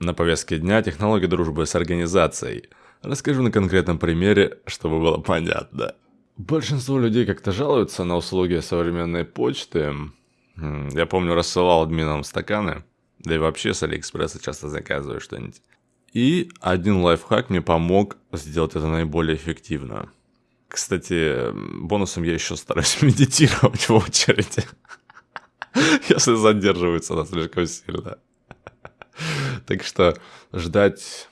На повестке дня технология дружбы с организацией. Расскажу на конкретном примере, чтобы было понятно. Большинство людей как-то жалуются на услуги современной почты. Я помню, рассылал админам стаканы, да и вообще с Алиэкспресса часто заказываю что-нибудь. И один лайфхак мне помог сделать это наиболее эффективно. Кстати, бонусом я еще стараюсь медитировать в очереди. Если задерживается она слишком сильно. Так что ждать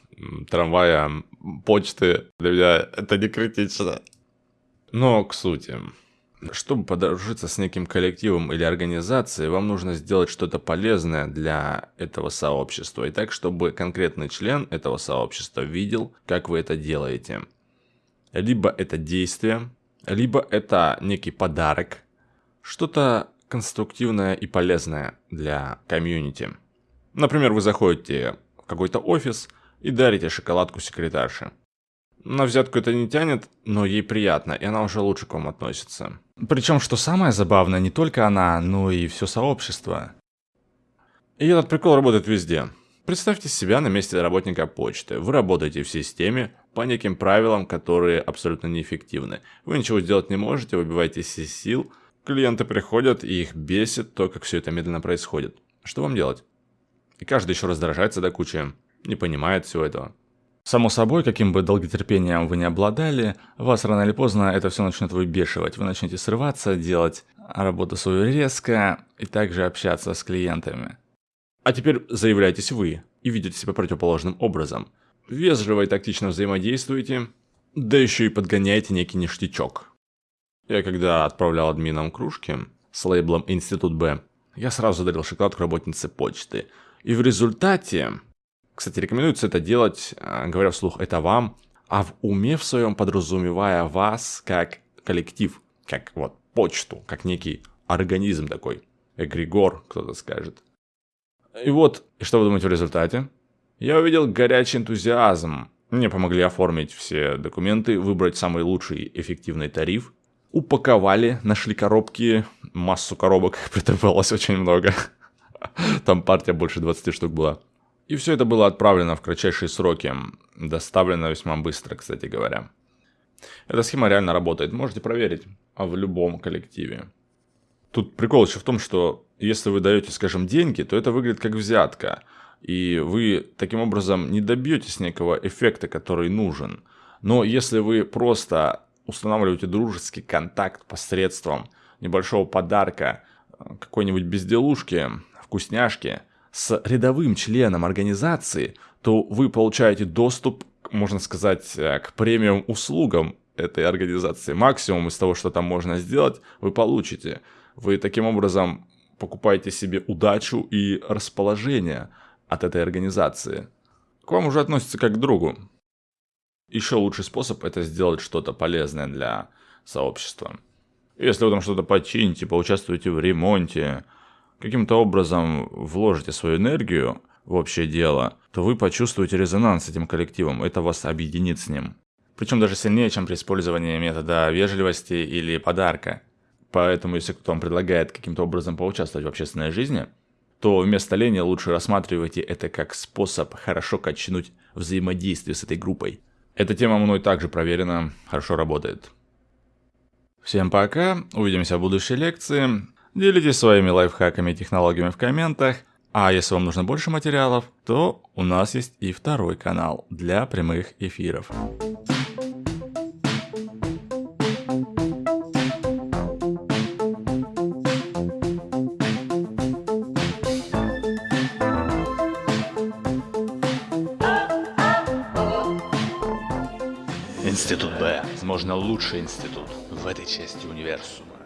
трамвая, почты для меня это не критично. Но к сути. Чтобы подружиться с неким коллективом или организацией, вам нужно сделать что-то полезное для этого сообщества. И так, чтобы конкретный член этого сообщества видел, как вы это делаете. Либо это действие, либо это некий подарок. Что-то конструктивное и полезное для комьюнити. Например, вы заходите в какой-то офис и дарите шоколадку секретарше. На взятку это не тянет, но ей приятно, и она уже лучше к вам относится. Причем, что самое забавное, не только она, но и все сообщество. И этот прикол работает везде. Представьте себя на месте работника почты. Вы работаете в системе по неким правилам, которые абсолютно неэффективны. Вы ничего сделать не можете, выбиваетесь из сил. Клиенты приходят, и их бесит то, как все это медленно происходит. Что вам делать? И каждый еще раздражается до кучи, не понимает всего этого. Само собой, каким бы долготерпением вы не обладали, вас рано или поздно это все начнет выбешивать. Вы начнете срываться, делать работу свою резко и также общаться с клиентами. А теперь заявляйтесь вы и ведете себя противоположным образом. Вежливо и тактично взаимодействуете, да еще и подгоняете некий ништячок. Я когда отправлял админам кружки с лейблом «Институт Б», я сразу дарил шоколадку работнице почты. И в результате кстати, рекомендуется это делать, а, говоря вслух «это вам», а в уме в своем подразумевая вас как коллектив, как вот почту, как некий организм такой, эгрегор, кто-то скажет. И вот, что вы думаете в результате? Я увидел горячий энтузиазм. Мне помогли оформить все документы, выбрать самый лучший эффективный тариф. Упаковали, нашли коробки, массу коробок претребовалось очень много. Там партия больше 20 штук была. И все это было отправлено в кратчайшие сроки, доставлено весьма быстро, кстати говоря. Эта схема реально работает, можете проверить а в любом коллективе. Тут прикол еще в том, что если вы даете, скажем, деньги, то это выглядит как взятка. И вы таким образом не добьетесь некого эффекта, который нужен. Но если вы просто устанавливаете дружеский контакт посредством небольшого подарка, какой-нибудь безделушки, вкусняшки, с рядовым членом организации, то вы получаете доступ, можно сказать, э, к премиум услугам этой организации. Максимум из того, что там можно сделать, вы получите. Вы таким образом покупаете себе удачу и расположение от этой организации. К вам уже относится как к другу. Еще лучший способ это сделать что-то полезное для сообщества. Если вы там что-то почините, поучаствуете в ремонте, каким-то образом вложите свою энергию в общее дело, то вы почувствуете резонанс с этим коллективом, это вас объединит с ним. Причем даже сильнее, чем при использовании метода вежливости или подарка. Поэтому, если кто-то вам предлагает каким-то образом поучаствовать в общественной жизни, то вместо лени лучше рассматривайте это как способ хорошо качнуть взаимодействие с этой группой. Эта тема мной также проверена, хорошо работает. Всем пока, увидимся в будущей лекции. Делитесь своими лайфхаками и технологиями в комментах. А если вам нужно больше материалов, то у нас есть и второй канал для прямых эфиров. Институт Б, возможно, лучший институт в этой части универсума.